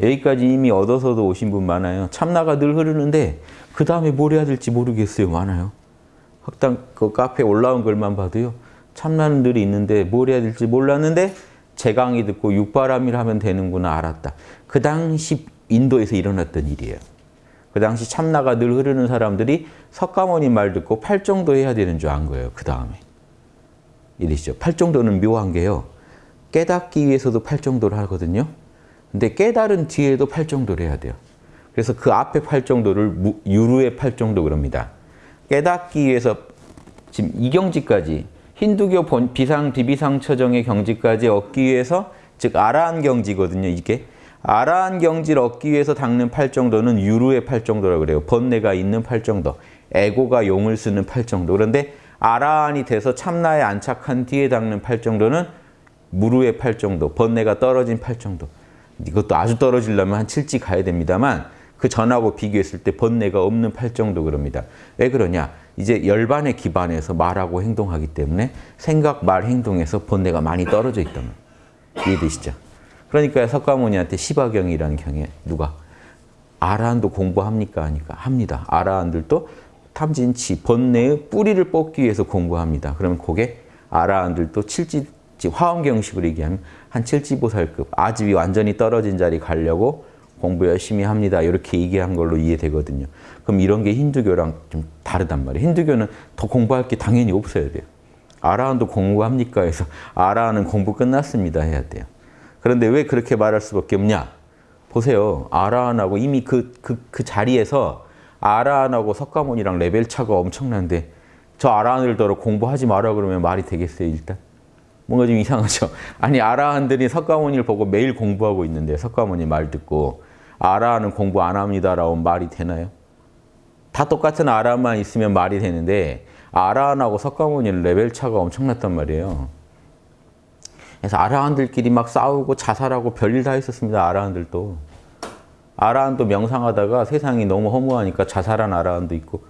여기까지 이미 얻어서도 오신 분 많아요. 참나가 늘 흐르는데 그 다음에 뭘 해야 될지 모르겠어요. 많아요. 학당 그 카페 올라온 글만 봐도요. 참나는 늘 있는데 뭘 해야 될지 몰랐는데 제 강의 듣고 육바람일 하면 되는구나 알았다. 그 당시 인도에서 일어났던 일이에요. 그 당시 참나가 늘 흐르는 사람들이 석가모니 말 듣고 팔정도 해야 되는 줄 안 거예요. 그 다음에. 이러시죠. 팔정도는 묘한 게요. 깨닫기 위해서도 팔정도를 하거든요. 근데 깨달은 뒤에도 팔정도를 해야 돼요. 그래서 그 앞에 팔정도를 유루의 팔정도 그럽니다. 깨닫기 위해서 지금 이 경지까지 힌두교 본 비상 비비상 처정의 경지까지 얻기 위해서 즉 아라한 경지거든요. 이게 아라한 경지를 얻기 위해서 닦는 팔정도는 유루의 팔정도라고 그래요. 번뇌가 있는 팔정도, 에고가 용을 쓰는 팔정도. 그런데 아라한이 돼서 참나에 안착한 뒤에 닦는 팔정도는 무루의 팔정도, 번뇌가 떨어진 팔정도. 이것도 아주 떨어지려면 한 7지 가야 됩니다만 그 전하고 비교했을 때 번뇌가 없는 팔정도 그럽니다. 왜 그러냐? 이제 열반에 기반해서 말하고 행동하기 때문에 생각, 말, 행동에서 번뇌가 많이 떨어져 있다는 이해되시죠? 그러니까 석가모니한테 시바경이라는 경에 누가 아라한도 공부합니까? 하니까 합니다. 아라한들도 탐진치, 번뇌의 뿌리를 뽑기 위해서 공부합니다. 그러면 그게 아라한들도 칠지, 화엄경식으로 얘기하면 한 칠지보살급, 아집이 완전히 떨어진 자리 가려고 공부 열심히 합니다. 이렇게 얘기한 걸로 이해되거든요. 그럼 이런 게 힌두교랑 좀 다르단 말이에요. 힌두교는 더 공부할 게 당연히 없어야 돼요. 아라한도 공부합니까? 해서 아라한은 공부 끝났습니다. 해야 돼요. 그런데 왜 그렇게 말할 수밖에 없냐? 보세요. 아라한하고 이미 그, 그, 그 자리에서 아라한하고 석가모니랑 레벨 차가 엄청난데 저 아라한들더러 공부하지 마라 그러면 말이 되겠어요, 일단? 뭔가 좀 이상하죠? 아니, 아라한들이 석가모니를 보고 매일 공부하고 있는데 석가모니 말 듣고 아라한은 공부 안 합니다라고 말이 되나요? 다 똑같은 아라한만 있으면 말이 되는데 아라한하고 석가모니는 레벨 차가 엄청났단 말이에요. 그래서 아라한들끼리 막 싸우고 자살하고 별일 다 있었습니다. 아라한들도. 아라한도 명상하다가 세상이 너무 허무하니까 자살한 아라한도 있고.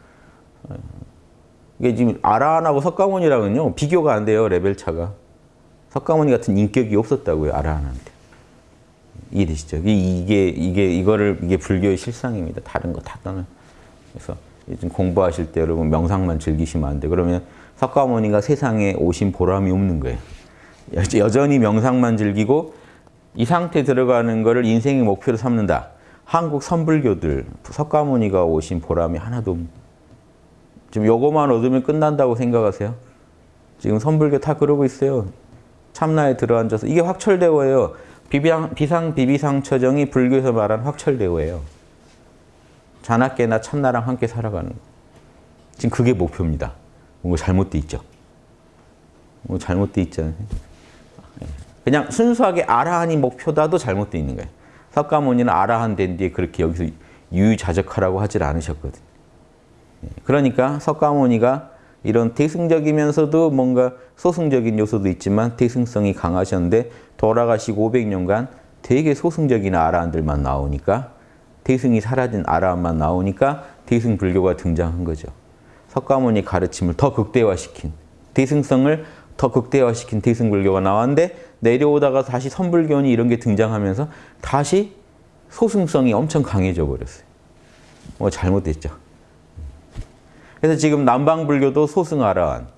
이게 지금 아라한하고 석가모니랑은요 비교가 안 돼요 레벨 차가. 석가모니 같은 인격이 없었다고요 아라한한테. 이해되시죠? 이게 이게 이거를 이게 불교의 실상입니다. 다른 거 다 떠나. 그래서 요즘 공부하실 때 여러분 명상만 즐기시면 안 돼. 그러면 석가모니가 세상에 오신 보람이 없는 거예요. 여전히 명상만 즐기고 이 상태 들어가는 거를 인생의 목표로 삼는다. 한국 선불교들 석가모니가 오신 보람이 하나도 없 지금 요거만 얻으면 끝난다고 생각하세요? 지금 선불교 다 그러고 있어요. 참나에 들어앉아서 이게 확철대오예요. 비비상, 비상 비비상 처정이 불교에서 말하는 확철대오예요. 자나깨나 참나랑 함께 살아가는 거. 지금 그게 목표입니다. 뭔가 잘못돼 있죠. 뭐 잘못돼 있잖아요. 그냥 순수하게 아라한이 목표다도 잘못돼 있는 거예요. 석가모니는 아라한 된 뒤에 그렇게 여기서 유유자적하라고 하질 않으셨거든요. 그러니까 석가모니가 이런 대승적이면서도 뭔가 소승적인 요소도 있지만 대승성이 강하셨는데 돌아가시고 500년간 되게 소승적인 아라한들만 나오니까 대승이 사라진 아라한만 나오니까 대승 불교가 등장한 거죠. 석가모니 가르침을 더 극대화시킨 대승성을 더 극대화시킨 대승 불교가 나왔는데 내려오다가 다시 선불교니 이런 게 등장하면서 다시 소승성이 엄청 강해져 버렸어요. 뭐 잘못됐죠. 그래서 지금 남방불교도 소승아라한,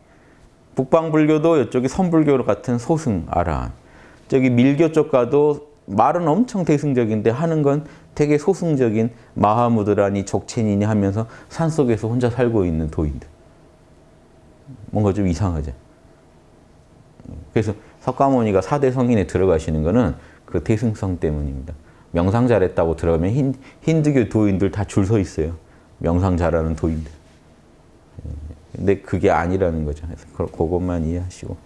북방불교도 이쪽이 선불교 같은 소승아라한, 저기 밀교 쪽 가도 말은 엄청 대승적인데 하는 건 되게 소승적인 마하무드라니 족체니니 하면서 산속에서 혼자 살고 있는 도인들. 뭔가 좀 이상하죠. 그래서 석가모니가 사대 성인에 들어가시는 거는 그 대승성 때문입니다. 명상 잘했다고 들어가면 힌, 힌두교 도인들 다 줄 서 있어요. 명상 잘하는 도인들. 근데 그게 아니라는 거죠. 그래서 그것만 이해하시고.